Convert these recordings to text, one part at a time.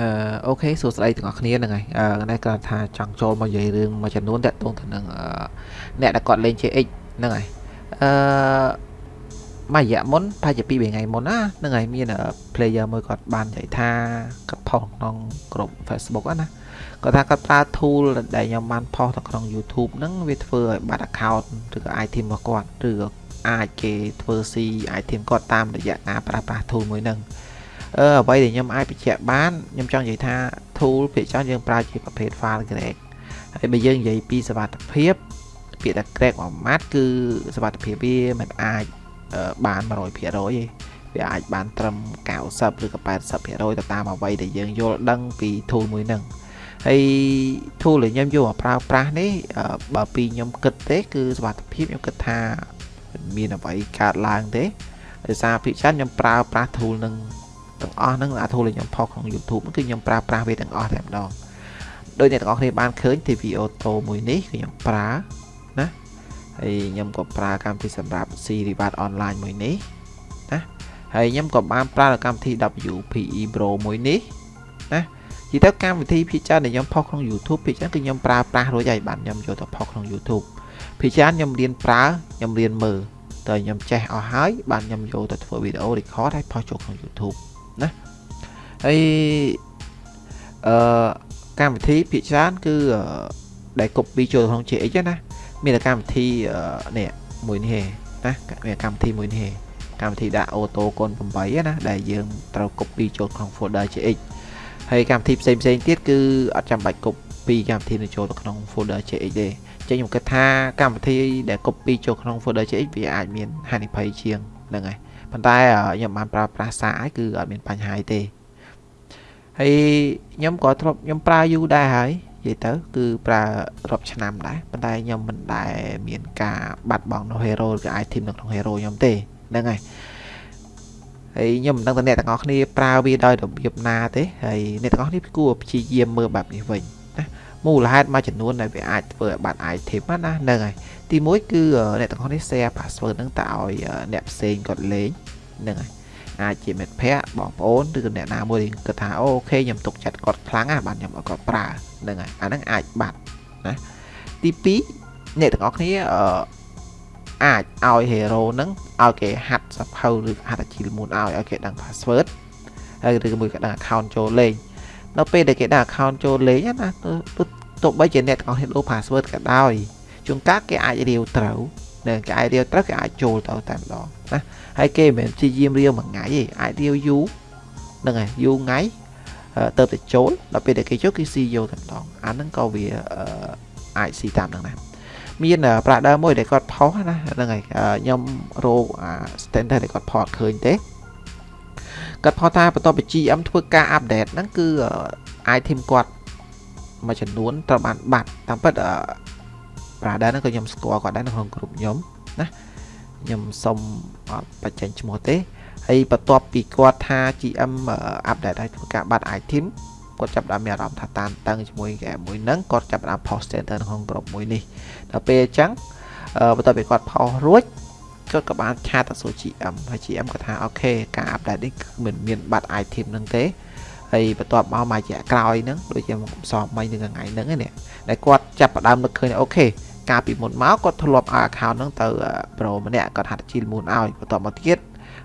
អឺអូខេសួស្តីទាំងអស់គ្នាហ្នឹងហើយអឺនេះគាត់ថាចង់ចូលមកនិយាយរឿងមួយចំនួនតាក់ទងទៅនឹងអ្នកដែលគាត់លេង JX ហ្នឹងហើយអឺមួយរយៈមុនប្រហែលជា2 3ថ្ងៃមុនណាហ្នឹងហើយមាន player មួយគាត់បាននិយាយថាគាត់ផុសក្នុងក្រុម Facebook ណាគាត់ថាគាត់ប្រើ tool ដែលខ្ញុំបានផុសនៅក្នុង YouTube ហ្នឹងវាធ្វើឲ្យបាត់ account ឬក៏ item របស់គាត់ឬក៏អាចគេធ្វើ C item គាត់តាមរយៈការប្រើប្រាស់ tool មួយហ្នឹង អឺអ្វីដែលខ្ញុំអាចបញ្ជាក់បានខ្ញុំចង់និយាយថា tool ភាគច្រើនយើងប្រើជាប្រភេទ file grade ហើយបើយើងនិយាយពីសវត្ថភាពពាក្យថា grade មួយម៉ាត់គឺសវត្ថភាពវាមិនអាចបាន100%ទេវាអាចបានត្រឹម90ឬក៏80%ទៅតាមអ្វីដែលយើងយល់ដឹងពី tool មួយហ្នឹងហើយ tool ដែលខ្ញុំយកមកប្រើប្រាស់នេះបើពីខ្ញុំគិតទេ គឺសវត្ថភាពខ្ញុំគិតថាមានអ្វីកើតឡើងទេដោយសារភាគច្រើនខ្ញុំប្រើប្រាស់ tool នឹង ទាំងអស់ហ្នឹងអា tool ដែលខ្ញុំផុសក្នុង YouTube គឺខ្ញុំប្រើប្រាស់វាទាំងអស់តែម្ដងដោយអ្នកទាំងអស់គ្នាបានឃើញ TV Auto មួយនេះគឺខ្ញុំប្រើណាហើយខ្ញុំក៏ប្រើកម្មវិធីសម្រាប់ C Reward Online មួយនេះណាហើយខ្ញុំក៏បានប្រើកម្មវិធី WPE Pro មួយនេះណានិយាយទៅកម្មវិធីភាគច្រើនដែលខ្ញុំផុសក្នុង YouTube ភាគច្រើនគឺខ្ញុំប្រើប្រាស់រួចហើយបានខ្ញុំយកទៅផុសក្នុង YouTube ភាគច្រើនខ្ញុំរៀនប្រើខ្ញុំរៀនមើលតែខ្ញុំចេះអស់ហើយបានខ្ញុំយកទៅធ្វើវីដេអូ record ហើយផុសចូលក្នុង YouTube ណាហើយអឺកម្មវិធីភាគច្រើនគឺដែល copy ចូលក្នុង JX ណាមានកម្មវិធីនេះមួយនេះណាមានកម្មវិធីមួយនេះកម្មវិធីដាក់អូតូកូន8ណាដែលយើងត្រូវ copy ចូលក្នុង folder JX ហើយកម្មវិធីផ្សេងផ្សេងទៀតគឺអត់ចាំបាច់ copy កម្មវិធីនឹងចូលទៅក្នុង folder JX ទេចឹងខ្ញុំគិតថាកម្មវិធីដែល copy ចូលក្នុង folder JX វាអាចមានហានិភ័យជាងហ្នឹងហើយ ប៉ុន្តែខ្ញុំបានប្រើប្រាស់សារហើយគឺអត់មានបញ្ហាទេហើយខ្ញុំក៏ធ្លាប់ខ្ញុំប្រើយូរដែរហើយនិយាយទៅគឺប្រើរាប់ឆ្នាំដែរប៉ុន្តែខ្ញុំមិនដែលមានការបាត់បង់នៅ hero ឬ item នៅក្នុង hero ខ្ញុំទេហ្នឹងហើយហើយខ្ញុំមិនដឹងថាអ្នកទាំងអស់គ្នាប្រើវាដោយរបៀបណាទេហើយអ្នកទាំងអស់គ្នាគួរព្យាយាមមើលបែបនេះវិញណា មូលហេតុមួយចំនួនដែលវាអាចធ្វើឲ្យបាត់ item ណាហ្នឹងហើយទី1គឺអ្នកទាំងអស់គ្នា share password ហ្នឹងទៅឲ្យអ្នកផ្សេងគាត់លេងហ្នឹងហើយអាចជាមិត្តភ័ក្តិបងប្អូនឬក៏អ្នកណាមួយគិតថាអូខេខ្ញុំទុកចិត្តគាត់ខ្លាំងណាស់បាទខ្ញុំឲ្យគាត់ប្រើហ្នឹងហើយអាហ្នឹងអាចបាត់ណាទី2អ្នកទាំងអស់គ្នាអឺអាចឲ្យ hero ហ្នឹងឲ្យគេហាត់សភៅឬហាត់អាជីលមុនឲ្យឲ្យគេដឹង password ហើយឬមួយក៏ដឹង account ចូលលេង នៅពេលដែលគេដឹង account ចូលលេងណាទោះបីជាអ្នកទាំងអស់គ្នាលោ password ក៏ដោយជួនកាលគេអាចរាវត្រូវនៅគេអាចរាវត្រូវគេអាចចូលទៅតែម្ដងណាហើយគេមិនមែនព្យាយាមរាវមួយថ្ងៃទេអាចរាវយូរហ្នឹងហើយយូរថ្ងៃទៅតែចូលដល់ពេលដែលគេចូលគឺស៊ីយកតែម្ដងអាហ្នឹងក៏វាអាចស៊ីតាមហ្នឹងដែរមានប្រាក់ដើមមួយដែលគាត់ផុសណាហ្នឹងហើយខ្ញុំរកអា standard ដែលគាត់ផុសអត់ឃើញទេ គាត់ផុសថាបន្ទាប់ពី GM ធ្វើការអាប់ដេតហ្នឹងគឺ item គាត់មួយចំនួនត្រូវបានបាត់តាមពិត brother ហ្នឹងក៏ខ្ញុំស្គាល់គាត់ដែរនៅក្នុងក្រុមខ្ញុំណាខ្ញុំសុំអត់បញ្ចេញឈ្មោះទេហើយបន្ទាប់ពីគាត់ថា GM អាប់ដេតឲ្យធ្វើការបាត់ item គាត់ចាប់ដាក់មានអារម្មណ៍ថាតានតឹងជាមួយគេមួយហ្នឹងគាត់ចាប់ដាក់ post center ក្នុងក្រុមមួយនេះដល់ពេលអញ្ចឹងបន្ទាប់ពីគាត់ post រួច គាត់ក៏បានឆាតទៅសួរ GM ហើយ GM គាត់ថាអូខេការអាប់ដេតនេះគឺមិនមានបាត់ item ហ្នឹងទេហើយបន្ទាប់មកមួយរយៈក្រោយហ្នឹងដូចជាខ្ញុំសមិញនឹងថ្ងៃហ្នឹងនេះដែលគាត់ចាប់ផ្ដើមនឹកឃើញអូខេកាលពីមុនមកគាត់ធ្លាប់ឲ្យ account ហ្នឹងទៅ pro ម្នាក់គាត់ហាត់ជីលមុនឲ្យបន្ទាប់មកទៀត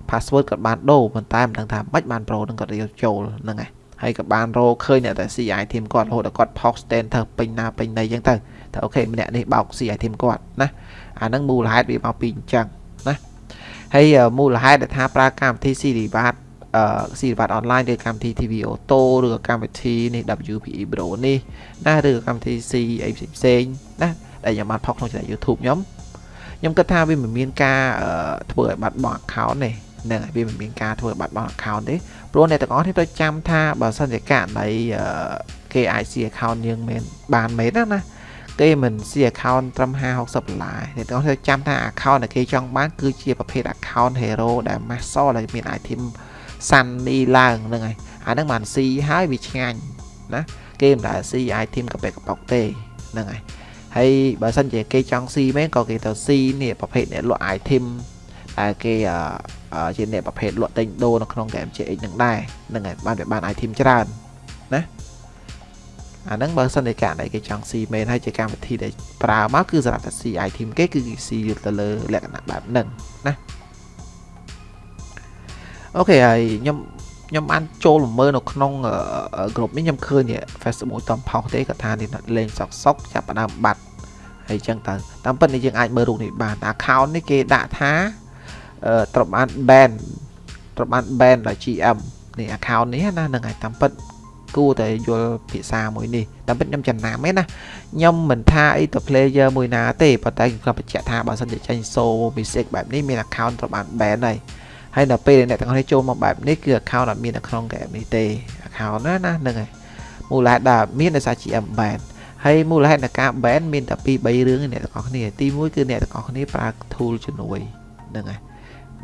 password គាត់បានដូរប៉ុន្តែមិនដឹងថាម៉េចបាន pro ហ្នឹងគាត់រៀលចូលហ្នឹងហើយហើយក៏បានរកឃើញអ្នកតែ CI team គាត់រហូតដល់គាត់ post stand ទៅពេញណាពេញណីអញ្ចឹងទៅថាអូខេម្នាក់នេះបោក CI team គាត់ណាអាហ្នឹងមូលហេតុវាមកពីអញ្ចឹងណា ហើយមូលហេតុដែលថាប្រើកម្មវិធី Siri បាទអឺ Siri បាទ online ឬកម្មវិធី TV Auto ឬក៏កម្មវិធីនេះ WPE Pro នេះណាឬក៏កម្មវិធី C អីផ្សេងៗណាដែលខ្ញុំបានផុសក្នុង channel YouTube ខ្ញុំខ្ញុំគិតថាវាមិនមានការធ្វើឲ្យបាត់បង់ account ទេនឹងវាមិនមានការធ្វើឲ្យបាត់បង់ account ទេព្រោះអ្នកទាំងអស់នេះត្រូវចាំថាបើសិនជាករណីគេអាច see account យើងមានបានមែនណាណា គេមិន see account ត្រឹម50 60ដុល្លារអ្នកទាំងអស់ត្រូវចាំថា account ដែលគេចង់បានគឺជាប្រភេទ account hero ដែល master ដែលមាន item សាន់នេះឡើងហ្នឹងហើយអាហ្នឹងបាន see ហើយវាឆ្ងាញ់ណាគេមិនដែល see item កប៉ែកកប៉ុកទេហ្នឹងហើយហើយបើសិនជាគេចង់ស៊ីមែនក៏គេទៅស៊ីនេះប្រភេទអ្នកលក់ item ដែលគេជាអ្នកប្រភេទលក់ទិញដូរនៅក្នុង game GX នឹងដែរហ្នឹងហើយបានវាបាន item ច្រើនណា អាហ្នឹងបើសិនតែករណីគេចង់ស៊ីមែនហើយជាកម្មវិធីដែលប្រើមកគឺសម្រាប់តែ C item គេគឺគេស៊ីទៅលើលក្ខណៈបែបហ្នឹងណាអូខេហើយខ្ញុំខ្ញុំបានចូលល្មើនៅក្នុង group នេះខ្ញុំឃើញ Facebook តំផុសទេគាត់ថានេះលេងសុកសុកចាប់ផ្ដើមបាត់ហើយចឹងទៅតាមពិតនេះយើងអាចមើលរូបនេះបាន account នេះគេដាក់ថាត្រូវបាន ban ត្រូវបាន ban ដោយ GM នេះ account នេះណានឹងហើយតាមពិត គួរតែយល់ភាសាមួយនេះតាមពិតខ្ញុំចំណាំទេណាខ្ញុំមិនថាអីទៅ player មួយណាទេប៉ុន្តែខ្ញុំបញ្ជាក់ថាបើសិនជាចេញ so music បែបនេះមាន account ត្រូវបាន ban ហើយហើយដល់ពេលអ្នកទាំងអស់គ្នាចូលមកបែបនេះគឺ account អត់មាននៅក្នុង game នេះទេ account ណាណាហ្នឹងហើយមូលហេតុដែលមានដោយសារ GM ban ហើយមូលហេតុនៃការ ban មានតែ2 3រឿងអ្នកទាំងអស់គ្នាទី1គឺអ្នកទាំងអស់គ្នាប្រើ tool ជំនួយហ្នឹងហើយ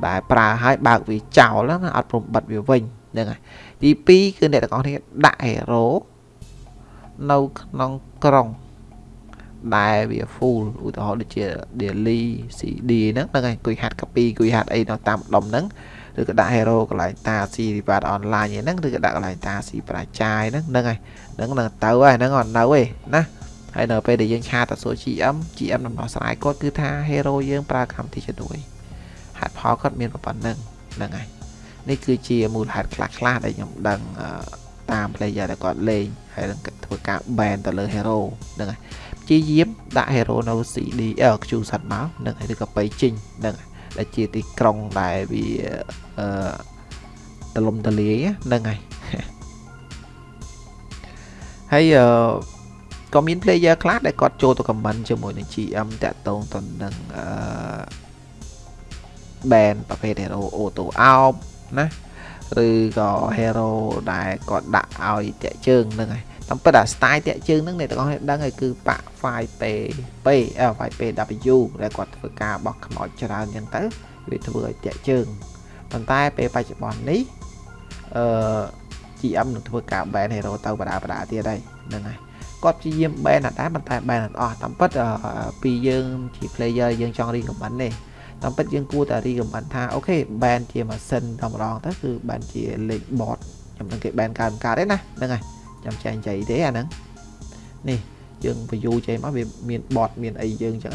ដែលប្រើឲ្យបើកវាចោលណាអត់ព្រមបិទវាវិញ ហ្នឹងហើយទី2គឺអ្នកទាំងអស់គ្នាដាក់ hero នៅក្នុងក្រុងដែលវា full ឧទាហរណ៍ដូចជា daily CD ហ្នឹងហ្នឹងហើយអង្គុយហាត់ copy អង្គុយហាត់អីនៅតាមដុំហ្នឹងឬក៏ដាក់ hero កន្លែងតា C rival online ហ្នឹងឬក៏ដាក់កន្លែងតា C ប្រាចាយហ្នឹងហ្នឹងហើយហ្នឹងនឹងទៅហើយហ្នឹងអត់នៅទេណាហើយនៅពេលដែលយើងឆាតទៅសួរ GM GM ដំណោះស្រាយគាត់គឺថា hero យើងប្រើកម្មវិធីជំនួយហេតុផលគាត់មានប៉ុណ្្នឹងហ្នឹងហើយ នេះគឺជាមូលហេតុខ្លះខ្លះដែលខ្ញុំដឹងតាម player ដែលគាត់លេងហើយនឹងធ្វើការ ban ទៅលើ hero ហ្នឹងហើយព្យាយាមដាក់ hero នៅ CD Q សិនមកហ្នឹងហើយឬក៏ទៅជិញហ្នឹងដែលជាទីក្រុងដែលវាអឺតលំតលាយហ្នឹងហើយហើយអឺក៏មាន player ខ្លះដែលគាត់ចូលទៅ comment ជាមួយនឹង GM តាក់ទងទៅនឹងអឺ band ប្រភេទ hero auto out ណាឬក៏ hero ដែលគាត់ដាក់ឲ្យតាក់ជើងហ្នឹងហើយតាមពិតអា style តាក់ជើងហ្នឹងអ្នកទាំងអស់គ្នាដឹងហើយគឺប៉ាក់ 5P P អឺ 5PW ដែលគាត់ធ្វើការបោះខ្មោចច្រើនអញ្ចឹងទៅវាធ្វើឲ្យតាក់ជើងប៉ុន្តែពេលបច្ចុប្បន្ននេះអឺ GM នឹងធ្វើការ ban hero ទៅបដាបដាទៀតហើយហ្នឹងហើយគាត់ព្យាយាម ban អត់ដែរប៉ុន្តែ ban អត់អស់តាមពិតពីយើងជា player យើងចង់ recommend ទេ តាមពិតយើងគួរតែ recommend ថាអូខេ ban ជាម៉ាស៊ីនតែម្ដងទៅគឺ ban ជាលេខ bot ខ្ញុំនឹងគេ ban កើតកើតទេណាហ្នឹងហើយចាំចែងចៃទេអាហ្នឹងនេះយើង view ចេញមកវាមាន bot មានអីយើងអញ្ចឹង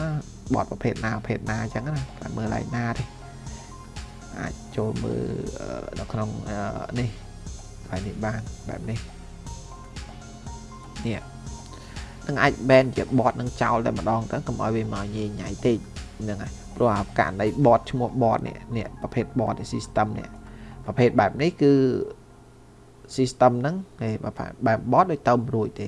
bot ប្រភេទណាប្រភេទណាអញ្ចឹងណាតែមើលឡើងណាទេអាចចូលមើលនៅក្នុងនេះបែបនេះបានបែបនេះនេះនឹងអាច ban ជា bot នឹងចោលតែម្ដងទៅកុំឲ្យវាមកញ៉ៃញ៉ៃតិចហ្នឹងហើយ ព្រោះអាករណី bot ឈ្មោះ bot នេះនេះប្រភេទ bot system នេះប្រភេទបែបនេះគឺ system ហ្នឹងគេបែប bot ដូចទៅមិនរួចទេ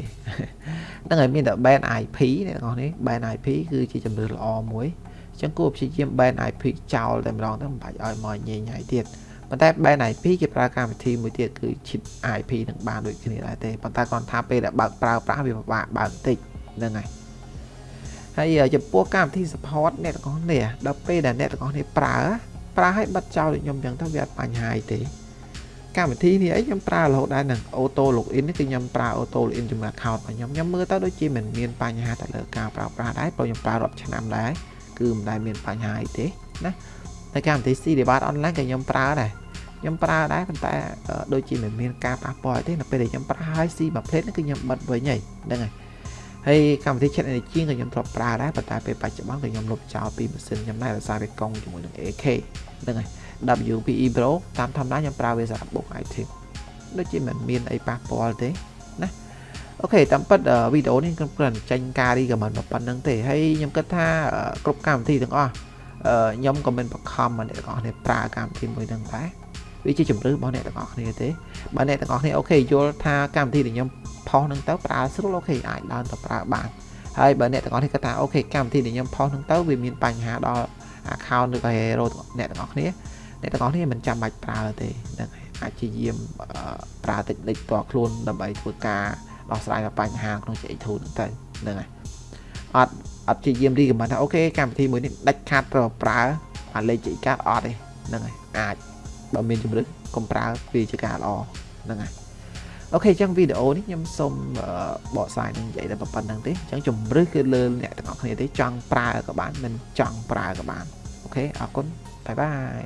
ហ្នឹងហើយមានតែ ban IP អ្នកនរនេះ ban IP គឺជាជំរឿនល្អមួយអញ្ចឹងគួរព្យាយាម ban IP ចោលតែម្ដងទៅមិនបាច់ឲ្យមកញ៉ៃញ៉ៃទៀតប៉ុន្តែ ban IP គេប្រើកម្មវិធីមួយទៀតគឺ chip IP នឹងបានដូចគ្នាដែរទេប៉ុន្តែគាត់ថាពេលដែលបើកប្រើប្រាស់វាពិបាកបើកបន្តិចហ្នឹងហើយ ហើយចំពោះកម្មវិធី support អ្នកទាំងអស់នេះដល់ពេលដែលអ្នកទាំងអស់នេះប្រើប្រើឲ្យបិទចោលដូចខ្ញុំអញ្ចឹងទៅវាអត់បញ្ហាទេកម្មវិធីនេះអីខ្ញុំប្រើរហូតដែរនឹង auto login នេះគឺខ្ញុំប្រើ auto login ជាមួយ account របស់ខ្ញុំខ្ញុំមើលទៅដូចជាមិនមានបញ្ហាទៅលើការប្រើប្រាស់ដែរព្រោះខ្ញុំប្រើរាប់ឆ្នាំដែរគឺមិនដែលមានបញ្ហាអីទេណាហើយកម្មវិធី C Debate online ក៏ខ្ញុំប្រើដែរខ្ញុំប្រើដែរប៉ុន្តែដូចជាមិនមានការប៉ះពាល់ទេនៅពេលដែលខ្ញុំប្រើហើយ C មួយផ្លេតហ្នឹងគឺខ្ញុំបិទវិញហើយហ្នឹងហើយ ហើយកម្មវិធី chat energy ក៏ខ្ញុំធ្លាប់ប្រើដែរប៉ុន្តែពេលបច្ចុប្បន្នក៏ខ្ញុំលុបចោលពីម៉ាស៊ីនខ្ញុំដែរដោយសារវាកង់ជាមួយនឹង AK ហ្នឹងហើយ WPE Pro តាមធម្មតាខ្ញុំប្រើវាសម្រាប់បុក item ដូចជាមិនមានអីប៉ះពាល់ទេណា okay តាមពិតវីដេអូនេះខ្ញុំគ្រាន់ចេញការ recommend មកប៉ុណ្ណឹងទេហើយខ្ញុំគិតថាគ្រប់កម្មវិធីទាំងអស់ខ្ញុំក៏មិនបង្ខំអ្នកទាំងអស់គ្នាប្រើកម្មវិធីមួយហ្នឹងដែរ វាជាជំរឿរបស់អ្នកទាំងអស់គ្នាទេបើអ្នកទាំងអស់គ្នា okay យល់ថាកម្មវិធីដែលខ្ញុំ post ហ្នឹងទៅប្រើស្រួល okay អាចដើរទៅប្រើបានហើយបើអ្នកទាំងអស់គ្នាគាត់ថា okay កម្មវិធីដែលខ្ញុំ post ហ្នឹងទៅវាមានបញ្ហាដល់ account ឬក៏ hero អ្នកទាំងអស់គ្នាអ្នកទាំងអស់គ្នាមិនចាំបាច់ប្រើទេហ្នឹងហើយអាចជាយាមប្រើតិចតិចតខ្លួនដើម្បីធ្វើការដោះស្រាយបញ្ហាក្នុង CX2 ហ្នឹងទៅហ្នឹងហើយអត់អត់ជាយាមរីកមិនថាអូខេកម្មវិធីមួយនេះដាច់ខាតប្រើប្រើអាលេខ CX កាតអត់ទេហ្នឹងហើយអាច បើមានជំរឿកុំប្រើវាជាការល្អហ្នឹងហើយអូខេអញ្ចឹងវីដេអូនេះខ្ញុំសូមបកស្រាយនឹងនិយាយតែប៉ុណ្្នឹងទេអញ្ចឹងជំរឿគឺលើអ្នកទាំងអស់គ្នាទេចង់ប្រើក៏បានមិនចង់ប្រើក៏បានអូខេអរគុណបាយបាយ